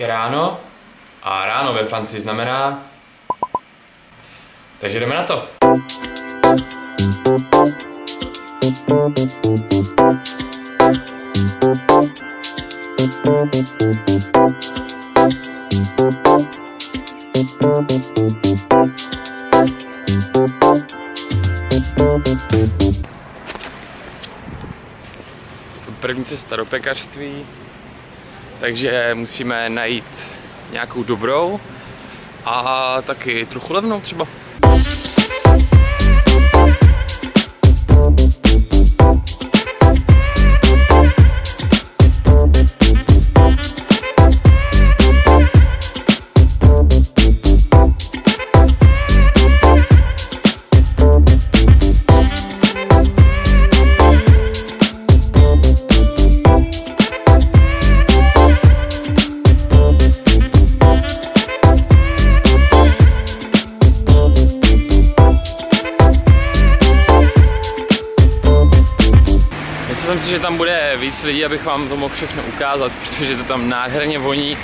Je ráno a ráno ve Francii znamená... Takže jdeme na to. První cesta do pekařství, takže musíme najít nějakou dobrou a taky trochu levnou třeba. Že tam bude víc lidí, abych vám to mohl všechno ukázat, protože to tam nádherně voní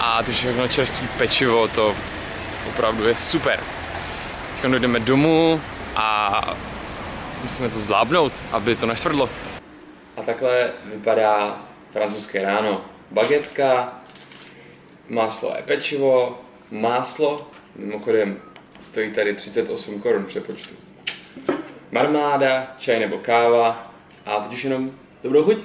a to všechno čerstvé pečivo, to opravdu je super. Teď dojdeme domů a musíme to zvládnout, aby to neštvrdlo. A takhle vypadá francouzské ráno. Bagetka, máslové pečivo, máslo, mimochodem stojí tady 38 korun přepočtu. Marmáda, čaj nebo káva, a teď už jenom dobrou chuť.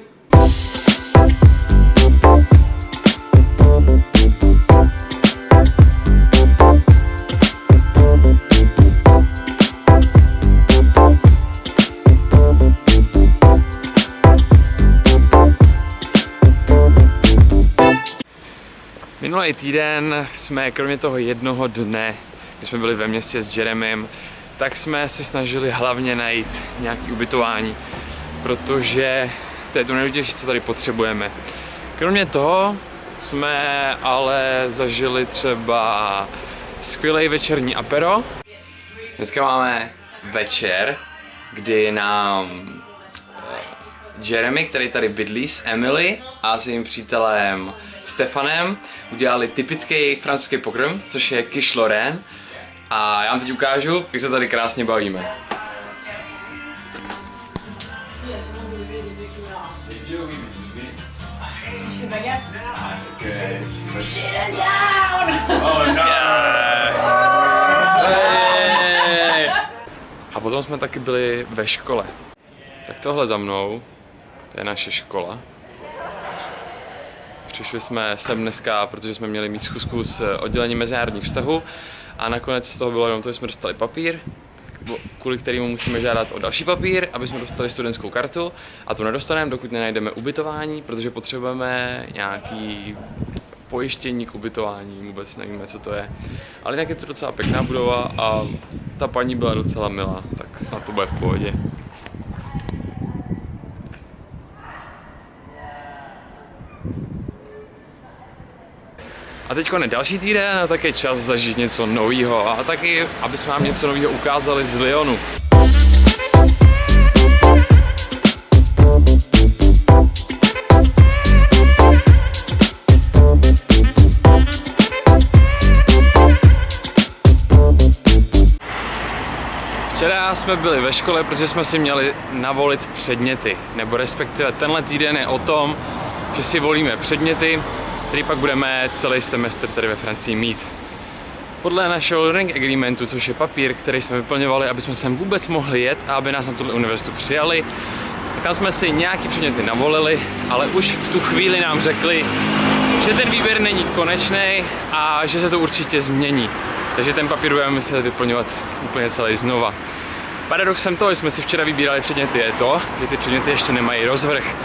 Minulý týden jsme kromě toho jednoho dne, kdy jsme byli ve městě s Jeremym, tak jsme se snažili hlavně najít nějaké ubytování protože to je to nejdůležitější, co tady potřebujeme. Kromě toho jsme ale zažili třeba skvělý večerní apero. Dneska máme večer, kdy nám eh, Jeremy, který tady bydlí s Emily a s jejím přítelem Stefanem, udělali typický francouzský pokrm, což je quiche Lorraine. A já vám teď ukážu, jak se tady krásně bavíme. Shit down! Oh no! A potom jsme taky byli ve škole. Tak tohle za mnou, to je naše škola. Přišli jsme sem dneska, protože jsme měli mít schůzku s oddělením mezinárodních vztahů a nakonec z toho bylo jenom to, že jsme dostali papír, kvůli kterému musíme žádat o další papír, aby jsme dostali studentskou kartu a tu nedostaneme, dokud nenajdeme ubytování, protože potřebujeme nějaký pojištění k ubytování, vůbec nevíme, co to je. Ale jinak je to docela pěkná budova a ta paní byla docela milá, tak snad to bude v pohodě. A teď je další týden a tak je čas zažít něco nového a taky, aby jsme vám něco nového ukázali z Lyonu. Jsme byli ve škole, protože jsme si měli navolit předměty, nebo respektive tenhle týden je o tom, že si volíme předměty, který pak budeme celý semestr tady ve Francii mít. Podle našeho learning agreementu, což je papír, který jsme vyplňovali, aby jsme sem vůbec mohli jet a aby nás na tuhle univerzitu přijali, tam jsme si nějaký předměty navolili, ale už v tu chvíli nám řekli, že ten výběr není konečný a že se to určitě změní. Takže ten papír budeme muset vyplňovat úplně celý znova. Paradoxem toho, že jsme si včera vybírali předměty, je to, že ty předměty ještě nemají rozvrh.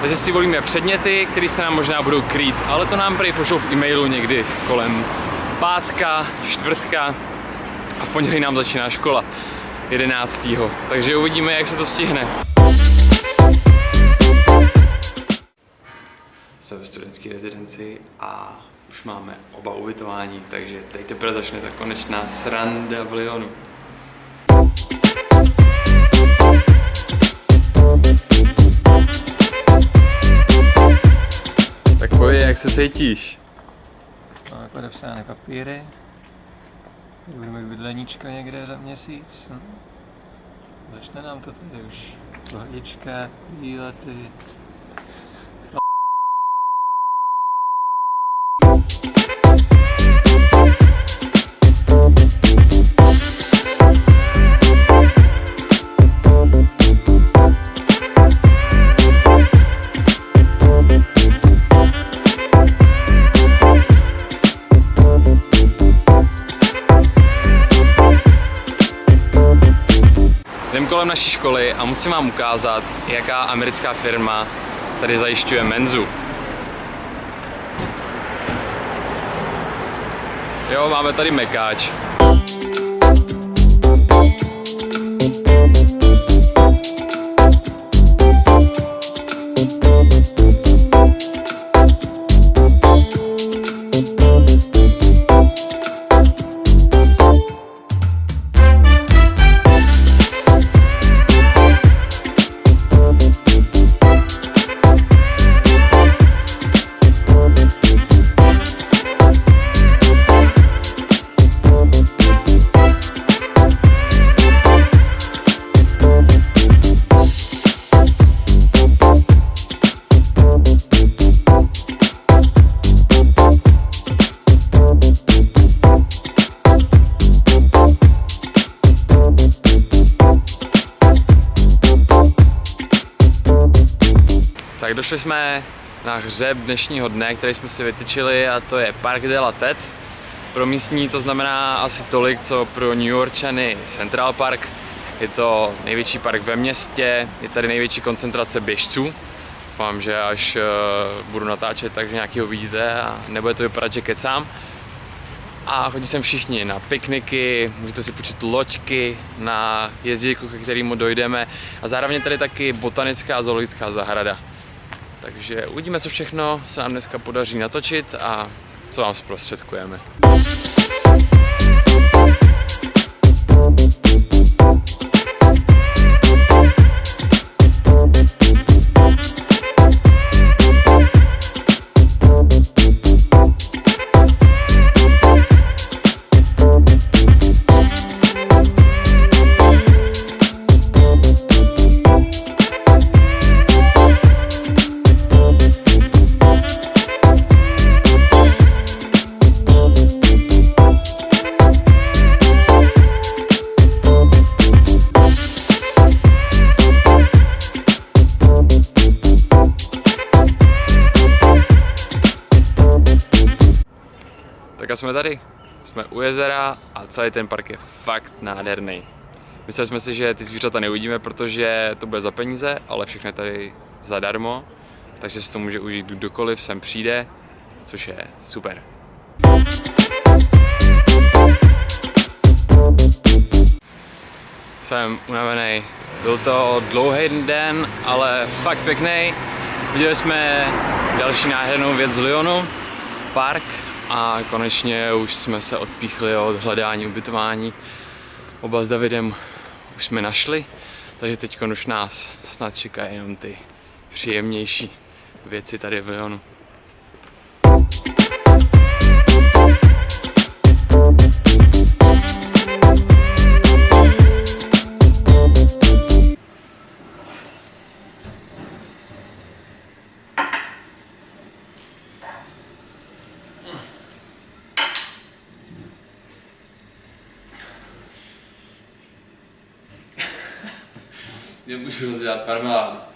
Takže si volíme předměty, které se nám možná budou krýt, ale to nám prý pošlou v e-mailu někdy kolem pátka, čtvrtka a v pondělí nám začíná škola 11. Takže uvidíme, jak se to stihne. Jsme ve studentské rezidenci a už máme oba ubytování, takže teď teprve začne ta konečná sranda v Lyonu. Jak se cítíš? podepsané papíry. Budeme bydleníčko někde za měsíc. No. Začne nám to tady už. Pohodička, výlety. Kolem naší školy a musím vám ukázat, jaká americká firma tady zajišťuje menzu. Jo, máme tady mekáč. Tak došli jsme na hřeb dnešního dne, který jsme si vytyčili a to je Park de la Tête. Pro místní to znamená asi tolik, co pro New Yorkčany Central Park. Je to největší park ve městě, je tady největší koncentrace běžců. Doufám, že až uh, budu natáčet, takže nějakýho vidíte a nebude to vypadat, že kecám. A chodí sem všichni na pikniky, můžete si počít loďky, na jezdíku, ke kterému dojdeme. A zároveň tady taky botanická a zoologická zahrada. Takže uvidíme, co všechno se nám dneska podaří natočit a co vám zprostředkujeme. Tak a jsme tady. Jsme u jezera a celý ten park je fakt nádherný. Mysleli jsme si, že ty zvířata neuvidíme, protože to bude za peníze, ale všechno je tady zadarmo, takže si to může užít kdokoliv sem přijde, což je super. Jsem unavený. Byl to dlouhý den, ale fakt pěkný. Viděli jsme další nádhernou věc z Lyonu, park a konečně už jsme se odpíchli od hledání ubytování. Oba s Davidem už jsme našli, takže teď už nás snad čekají jenom ty příjemnější věci tady v Lyonu. diye bu şurası ya Permen.